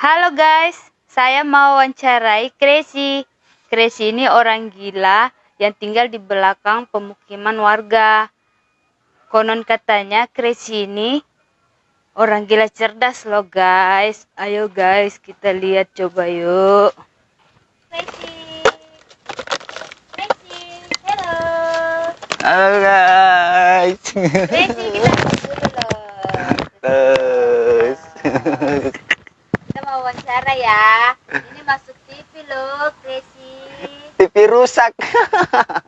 Halo guys, saya mau wawancarai Crazy. Crazy ini orang gila yang tinggal di belakang pemukiman warga. Konon katanya Crazy ini orang gila cerdas loh guys. Ayo guys, kita lihat coba yuk. Crazy. Crazy, hello. Halo guys. Crazy, kita dulu loh. Terus. Kita mau wawancara ya. Ini masuk TV loh, Crazy. TV rusak.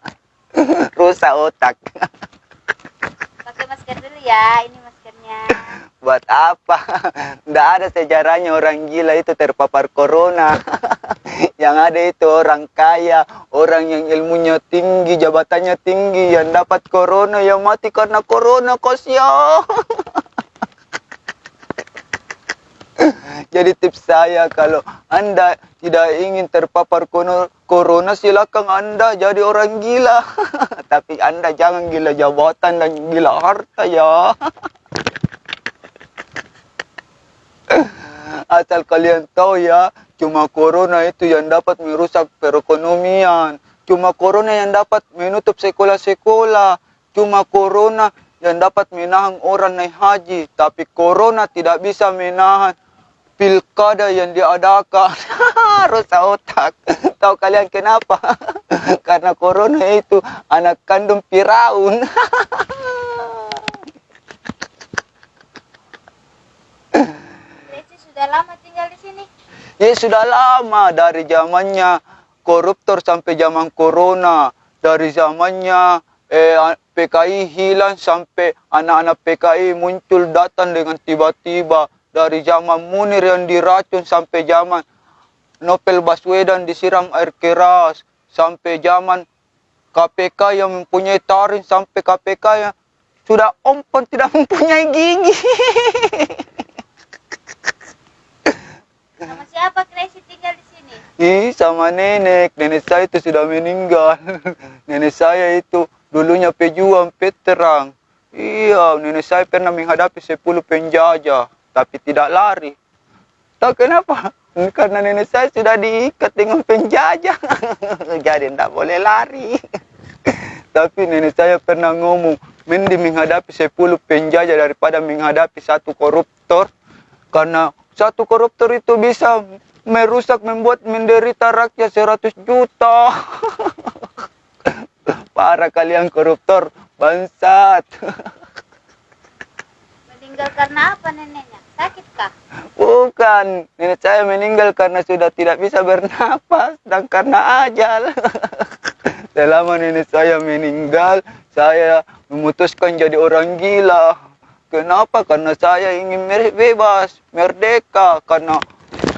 rusak otak. Pakai masker dulu ya. Ini maskernya. Buat apa? Nggak ada sejarahnya orang gila itu terpapar corona. yang ada itu orang kaya, orang yang ilmunya tinggi, jabatannya tinggi, yang dapat corona, yang mati karena corona, kosyo. Jadi tips saya kalau Anda tidak ingin terpapar corona silakan Anda jadi orang gila. Tapi Anda jangan gila jabatan dan gila harta ya. Asal kalian tahu ya, cuma corona itu yang dapat merusak perekonomian. Cuma corona yang dapat menutup sekolah-sekolah. Cuma corona yang dapat menahan orang naik haji. Tapi corona tidak bisa menahan pilkada yang diadakan. Rusak otak. Tahu kalian kenapa? Karena corona itu anak kandung Firaun. Crazy sudah lama tinggal di sini. Ya sudah lama dari zamannya koruptor sampai zaman corona. Dari zamannya eh, PKI hilang sampai anak-anak PKI muncul datang dengan tiba-tiba. Dari zaman Munir yang diracun sampai zaman Nopel Baswedan disiram air keras. Sampai zaman KPK yang mempunyai taring sampai KPK yang sudah ompon tidak mempunyai gigi. Sama siapa Crazy tinggal di sini? Ih, sama nenek. Nenek saya itu sudah meninggal. Nenek saya itu dulunya pejuang peterang. Iya, nenek saya pernah menghadapi 10 penjajah, tapi tidak lari. Tahu kenapa? Karena nenek saya sudah diikat dengan penjajah. Jadi tidak boleh lari. tapi nenek saya pernah ngomong, mending menghadapi 10 penjajah daripada menghadapi satu koruptor. Karena satu koruptor itu bisa merusak, membuat menderita rakyat 100 juta. Para kalian koruptor, bangsat. Meninggal karena apa neneknya? Sakit kah? Bukan, nenek saya meninggal karena sudah tidak bisa bernapas dan karena ajal. Selama nenek saya meninggal, saya memutuskan jadi orang gila. Kenapa? Karena saya ingin bebas, merdeka. Karena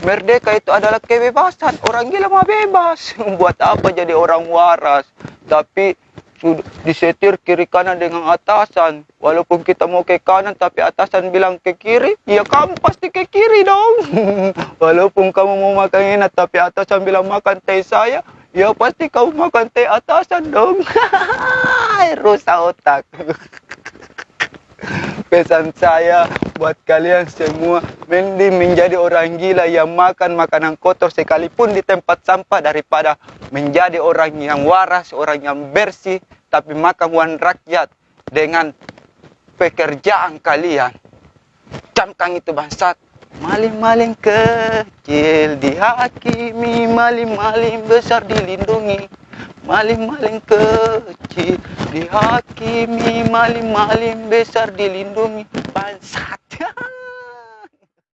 merdeka itu adalah kebebasan. Orang gila mah bebas. Buat apa jadi orang waras? Tapi disetir kiri kanan dengan atasan. Walaupun kita mau ke kanan tapi atasan bilang ke kiri, ya kamu pasti ke kiri dong. Walaupun kamu mau makan enak tapi atasan bilang makan teh saya, ya pasti kamu makan teh atasan dong. Rusak otak. Pesan saya buat kalian semua, mending menjadi orang gila yang makan makanan kotor sekalipun di tempat sampah daripada menjadi orang yang waras, orang yang bersih, tapi makan uang rakyat dengan pekerjaan kalian. Camkan itu bangsat. Maling-maling kecil dihakimi, maling-maling besar dilindungi. Maling-maling kecil dihakimi, maling-maling besar dilindungi. Bangsat.